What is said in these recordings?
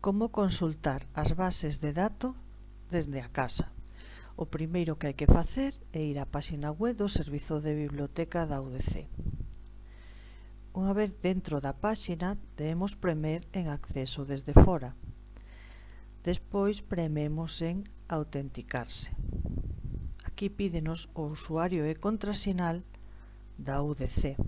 Como consultar as bases de dato desde a casa. O primeiro que hai que facer é ir á páxina web do Servizo de Biblioteca da UDC. Unha vez dentro da páxina, debemos premer en acceso desde fora. Despois prememos en autenticarse. Aquí pídenos o usuario e contrasinal da UDC.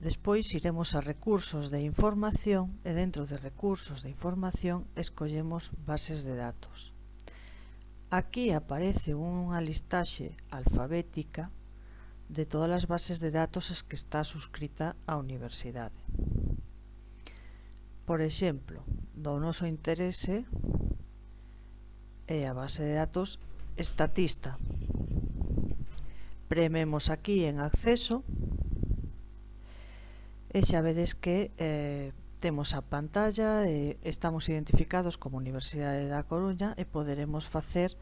Despois iremos a recursos de información e dentro de recursos de información escollemos bases de datos. Aquí aparece unha listaxe alfabética de todas as bases de datos as que está suscrita a universidade. Por exemplo, do noso interese é a base de datos estatista. Prememos aquí en acceso e E xa vedes que eh, temos a pantalla e estamos identificados como Universidade da Coruña e poderemos facer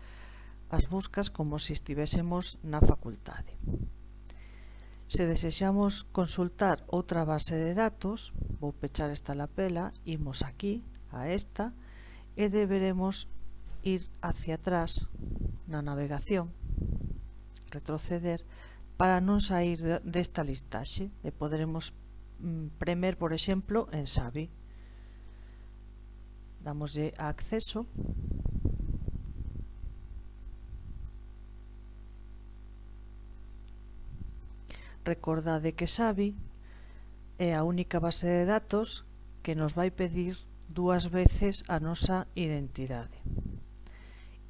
as buscas como se estivésemos na facultade. Se desexamos consultar outra base de datos, vou pechar esta lapela, imos aquí, a esta, e deberemos ir hacia atrás na navegación, retroceder, para non sair desta listaxe e poderemos Mm, premer, por exemplo, en Xavi. Damoslle a acceso. Recordade que Xavi é a única base de datos que nos vai pedir dúas veces a nosa identidade.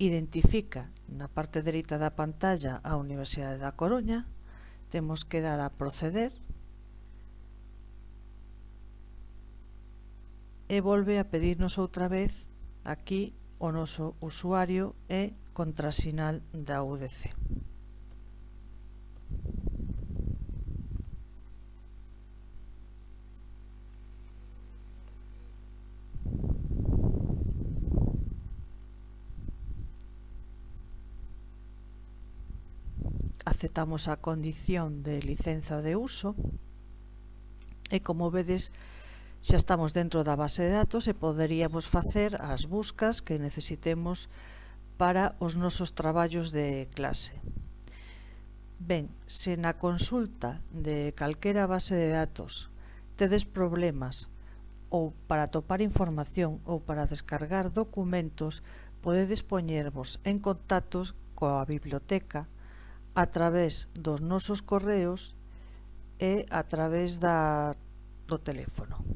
Identifica na parte dereita da pantalla a Universidade da Coruña, temos que dar a proceder e volve a pedirnos outra vez aquí o noso usuario e contrasinal da UDC. Aceptamos a condición de licenza de uso e como vedes Xa estamos dentro da base de datos e poderíamos facer as buscas que necesitemos para os nosos traballos de clase. Ben, se na consulta de calquera base de datos tedes problemas ou para topar información ou para descargar documentos, podedes poñervos en contactos coa biblioteca a través dos nosos correos e a través da, do teléfono.